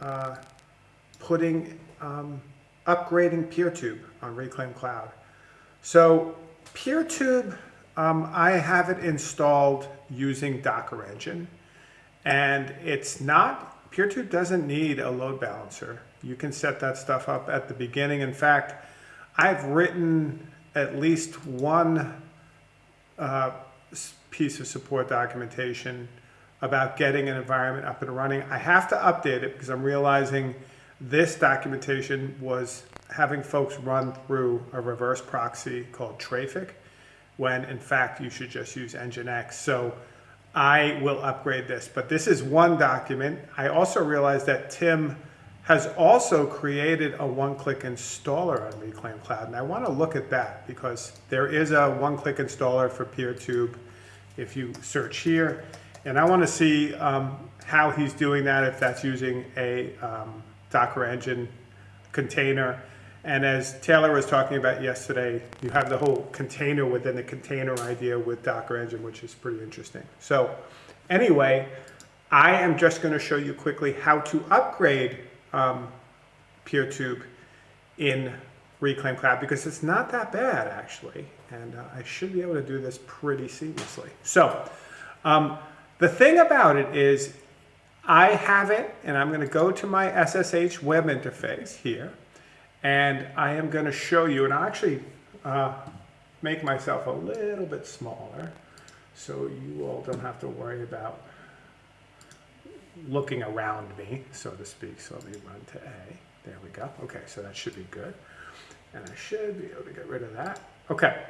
uh, putting, um, upgrading PeerTube on Reclaim Cloud. So PeerTube, um, I have it installed using Docker Engine, and it's not, PeerTube doesn't need a load balancer. You can set that stuff up at the beginning. In fact, I've written at least one uh, piece of support documentation about getting an environment up and running. I have to update it because I'm realizing this documentation was having folks run through a reverse proxy called Traefik, when in fact you should just use Nginx. So I will upgrade this, but this is one document. I also realized that Tim has also created a one-click installer on Reclaim Cloud, and I want to look at that because there is a one-click installer for PeerTube if you search here. And I want to see um, how he's doing that, if that's using a um, Docker Engine container. And as Taylor was talking about yesterday, you have the whole container within the container idea with Docker Engine, which is pretty interesting. So anyway, I am just going to show you quickly how to upgrade um, PeerTube in Reclaim Cloud because it's not that bad actually. And uh, I should be able to do this pretty seamlessly. So um, the thing about it is I have it and I'm going to go to my SSH web interface here and I am going to show you and I'll actually uh, make myself a little bit smaller so you all don't have to worry about looking around me, so to speak. So let me run to A. There we go. Okay, so that should be good. And I should be able to get rid of that. Okay,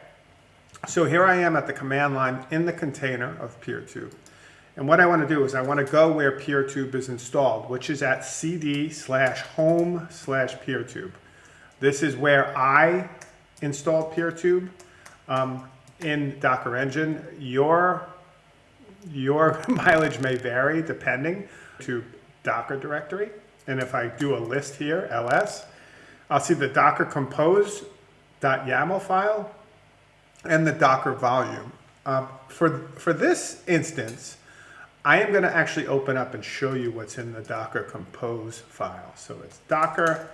so here I am at the command line in the container of PeerTube. And what I want to do is I want to go where PeerTube is installed, which is at cd slash home slash PeerTube. This is where I installed PeerTube um, in Docker Engine. Your your mileage may vary depending to Docker directory. And if I do a list here, ls, I'll see the docker compose.yaml file and the docker volume. Um, for, for this instance, I am going to actually open up and show you what's in the docker compose file. So it's docker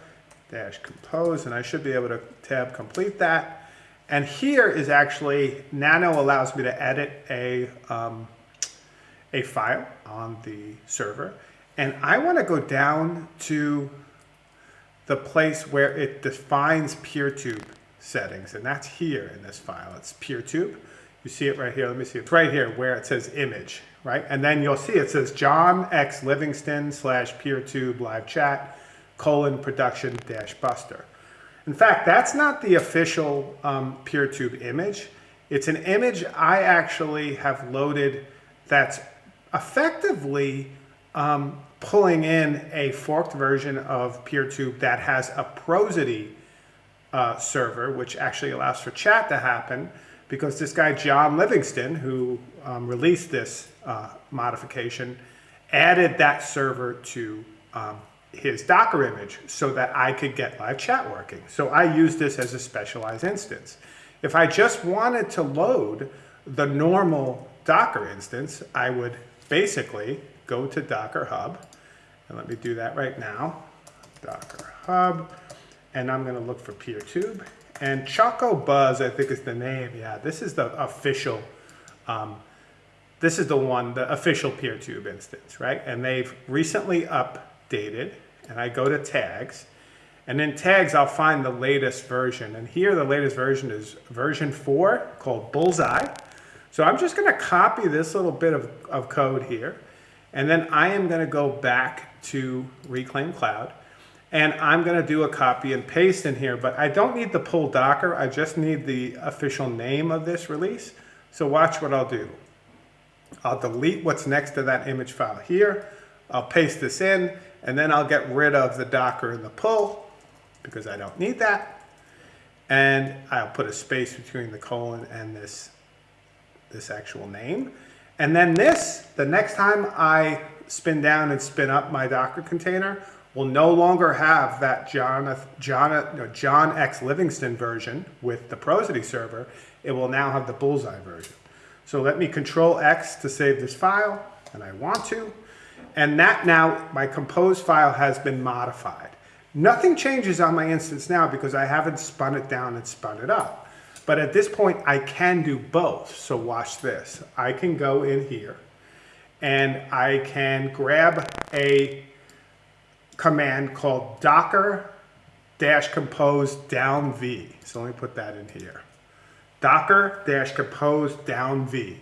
dash compose, and I should be able to tab complete that. And here is actually, Nano allows me to edit a, um, a file on the server. And I want to go down to the place where it defines PeerTube settings. And that's here in this file. It's PeerTube. You see it right here. Let me see. It's right here where it says image, right? And then you'll see it says John X Livingston slash PeerTube live chat colon production dash buster. In fact, that's not the official um, PeerTube image. It's an image I actually have loaded that's effectively um, pulling in a forked version of PeerTube that has a Prosody uh, server, which actually allows for chat to happen because this guy, John Livingston, who um, released this uh, modification, added that server to um, his Docker image so that I could get live chat working. So I use this as a specialized instance. If I just wanted to load the normal Docker instance, I would basically go to Docker Hub, and let me do that right now, Docker Hub, and I'm gonna look for PeerTube. And Chocobozzz, I think is the name, yeah, this is the official, um, this is the one, the official PeerTube instance, right? And they've recently updated, and I go to tags, and in tags, I'll find the latest version. And here, the latest version is version four called Bullseye. So I'm just gonna copy this little bit of, of code here. And then I am gonna go back to Reclaim Cloud. And I'm gonna do a copy and paste in here, but I don't need the pull Docker. I just need the official name of this release. So watch what I'll do. I'll delete what's next to that image file here. I'll paste this in, and then I'll get rid of the Docker and the pull because I don't need that. And I'll put a space between the colon and this, this actual name. And then this, the next time I spin down and spin up my Docker container, will no longer have that John, no, John X Livingston version with the Prosody server. It will now have the Bullseye version. So let me control X to save this file, and I want to. And that now, my compose file has been modified. Nothing changes on my instance now because I haven't spun it down and spun it up. But at this point, I can do both. So watch this. I can go in here and I can grab a command called docker dash compose down v. So let me put that in here. Docker dash compose down v.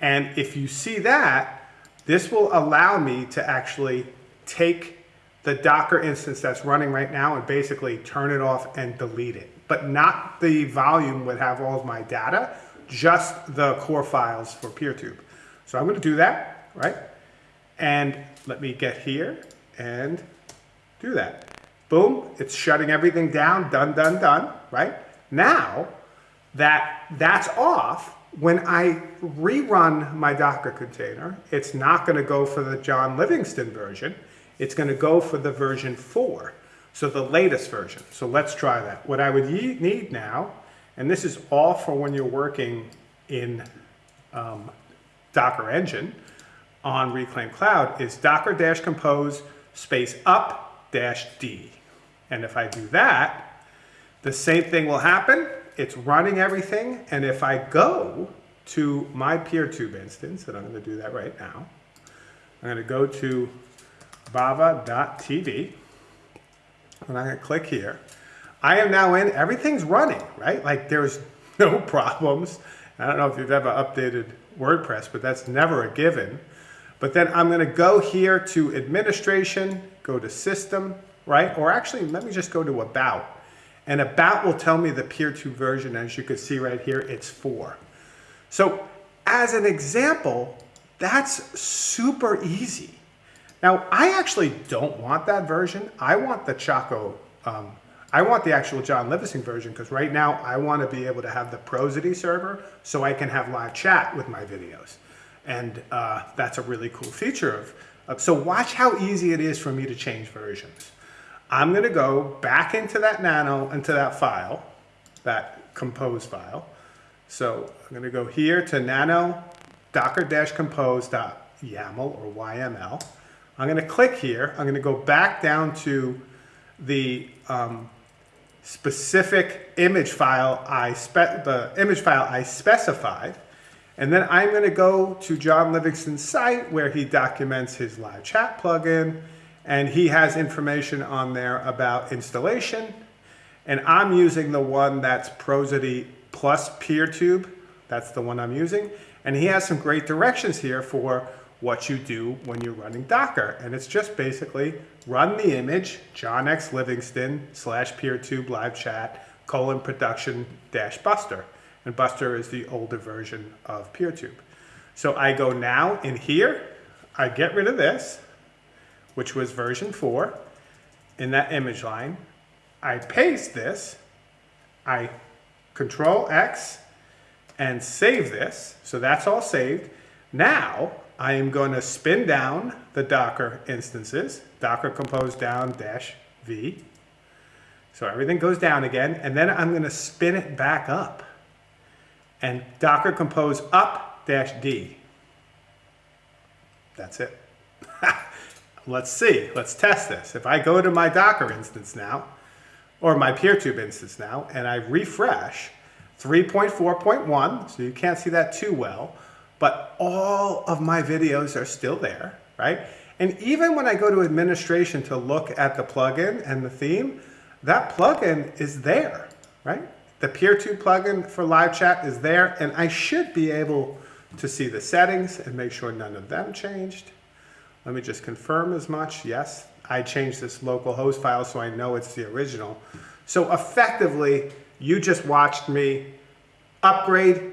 And if you see that, this will allow me to actually take the Docker instance that's running right now and basically turn it off and delete it. But not the volume would have all of my data, just the core files for PeerTube. So I'm gonna do that, right? And let me get here and do that. Boom, it's shutting everything down, done, done, done, right? Now that that's off, when I rerun my Docker container, it's not gonna go for the John Livingston version, it's gonna go for the version four, so the latest version. So let's try that. What I would need now, and this is all for when you're working in um, Docker Engine on Reclaim Cloud, is docker-compose space up dash D. And if I do that, the same thing will happen. It's running everything. And if I go to my PeerTube instance, and I'm going to do that right now, I'm going to go to bava.tv, and I'm going to click here. I am now in, everything's running, right? Like there's no problems. I don't know if you've ever updated WordPress, but that's never a given. But then I'm going to go here to administration, go to system, right? Or actually, let me just go to about. And about will tell me the PeerTube version. As you can see right here, it's four. So as an example, that's super easy. Now, I actually don't want that version. I want the Choco, um, I want the actual John Livingston version because right now I want to be able to have the Prosody server so I can have live chat with my videos. And uh, that's a really cool feature of, so watch how easy it is for me to change versions. I'm going to go back into that nano, into that file, that compose file. So I'm going to go here to nano docker-compose.yaml or YML. I'm going to click here. I'm going to go back down to the um, specific image file I the image file I specified. And then I'm going to go to John Livingston's site where he documents his live chat plugin and he has information on there about installation. And I'm using the one that's Prosody plus PeerTube. That's the one I'm using. And he has some great directions here for what you do when you're running Docker. And it's just basically run the image, John X Livingston slash PeerTube live chat colon production dash Buster. And Buster is the older version of PeerTube. So I go now in here, I get rid of this, which was version 4, in that image line. I paste this, I control X, and save this. So that's all saved. Now I am going to spin down the Docker instances, Docker compose down dash V. So everything goes down again, and then I'm going to spin it back up. And Docker compose up dash D. That's it. Let's see, let's test this. If I go to my Docker instance now, or my PeerTube instance now, and I refresh 3.4.1, so you can't see that too well, but all of my videos are still there, right? And even when I go to administration to look at the plugin and the theme, that plugin is there, right? The PeerTube plugin for live chat is there, and I should be able to see the settings and make sure none of them changed. Let me just confirm as much. Yes, I changed this local host file so I know it's the original. So effectively, you just watched me upgrade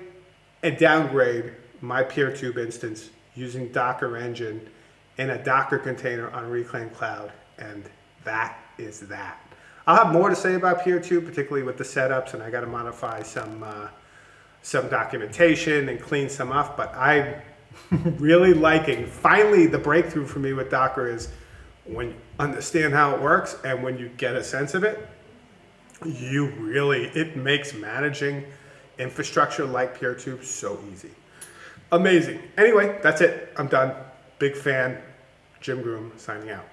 and downgrade my PeerTube instance using Docker Engine in a Docker container on Reclaim Cloud, and that is that. I'll have more to say about PeerTube, particularly with the setups, and I got to modify some uh, some documentation and clean some up, but I'm really liking, finally the breakthrough for me with Docker is when you understand how it works and when you get a sense of it, you really, it makes managing infrastructure like PeerTube so easy. Amazing. Anyway, that's it. I'm done. Big fan. Jim Groom signing out.